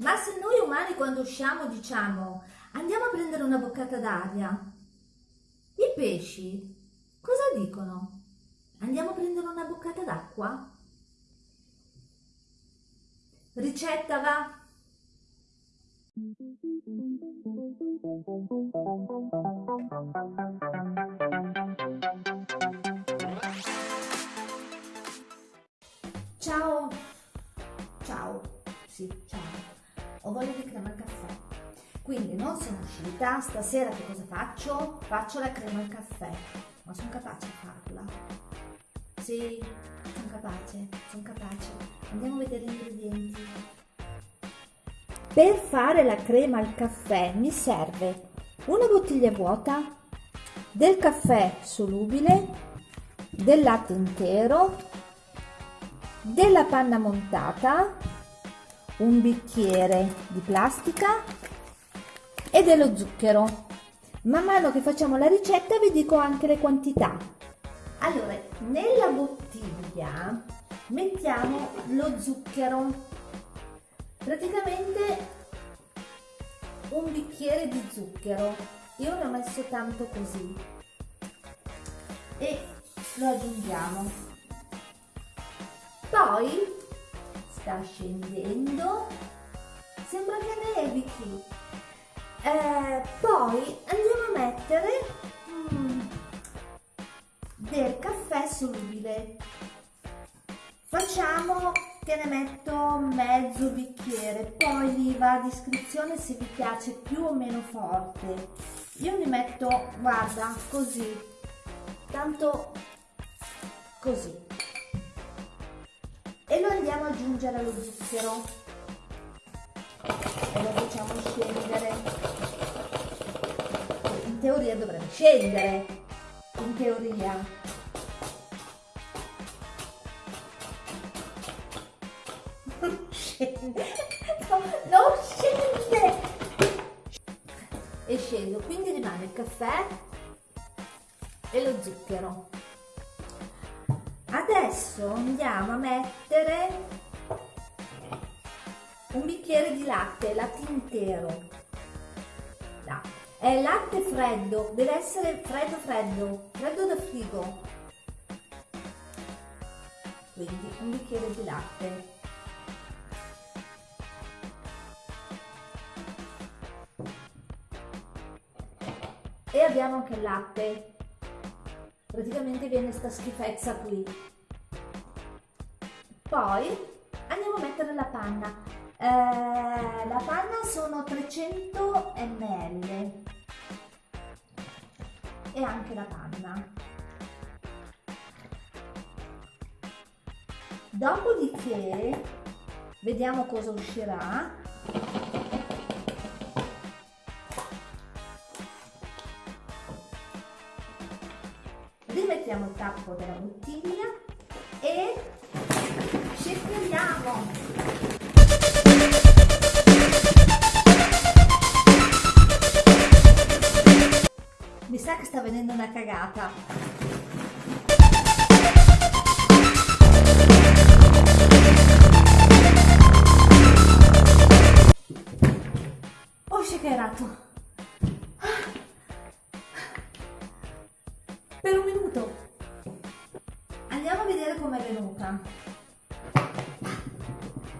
Ma se noi umani quando usciamo diciamo andiamo a prendere una boccata d'aria, i pesci cosa dicono? Andiamo a prendere una boccata d'acqua? Ricetta va? Ciao, ciao, sì, ciao ho voglia di crema al caffè. Quindi non sono uscita, stasera che cosa faccio? Faccio la crema al caffè, ma sono capace a farla. Sì, sono capace, sono capace. Andiamo a vedere gli ingredienti. Per fare la crema al caffè mi serve una bottiglia vuota, del caffè solubile, del latte intero, della panna montata, un bicchiere di plastica e dello zucchero. Man mano che facciamo la ricetta vi dico anche le quantità. Allora, nella bottiglia mettiamo lo zucchero, praticamente un bicchiere di zucchero. Io ne ho messo tanto così e lo aggiungiamo. Poi sta scendendo sembra che nevichi eh, poi andiamo a mettere mm, del caffè solubile. Facciamo che ne metto mezzo bicchiere poi lì va a descrizione se vi piace più o meno forte. Io mi metto guarda così. Tanto così e lo andiamo ad aggiungere allo zucchero e lo facciamo scendere. In teoria dovrebbe scendere. In teoria. Non scende. No, non scende. E scendo. Quindi rimane il caffè e lo zucchero adesso andiamo a mettere un bicchiere di latte, latte intero. No. è latte freddo, deve essere freddo freddo, freddo da frigo. Quindi un bicchiere di latte. E abbiamo anche il latte. Praticamente viene sta schifezza qui poi andiamo a mettere la panna. Eh, la panna sono 300 ml. E anche la panna. Dopodiché vediamo cosa uscirà. Rimettiamo il tappo della bottiglia e shakeriamo mi sa che sta venendo una cagata ho shakerato per un minuto. Andiamo a vedere com'è venuta.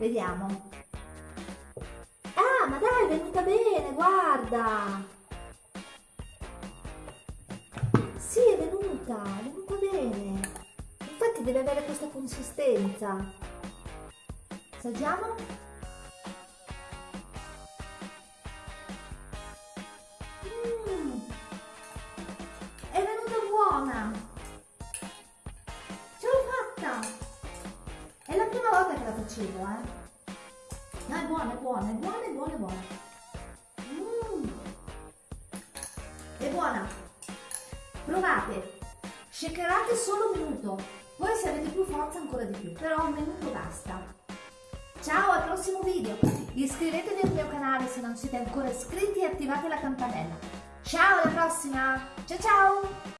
Vediamo. Ah, ma dai, è venuta bene, guarda. Sì, è venuta, è venuta bene. Infatti deve avere questa consistenza. Assaggiamo? buona! Facevo, eh! Ma è buona, è buona, è buona, è buona, è buona! Mm. È buona! Provate! Shakerate solo un minuto, poi se avete più forza ancora di più, però un minuto basta! Ciao al prossimo video! Iscrivetevi al mio canale se non siete ancora iscritti e attivate la campanella. Ciao alla prossima! Ciao ciao!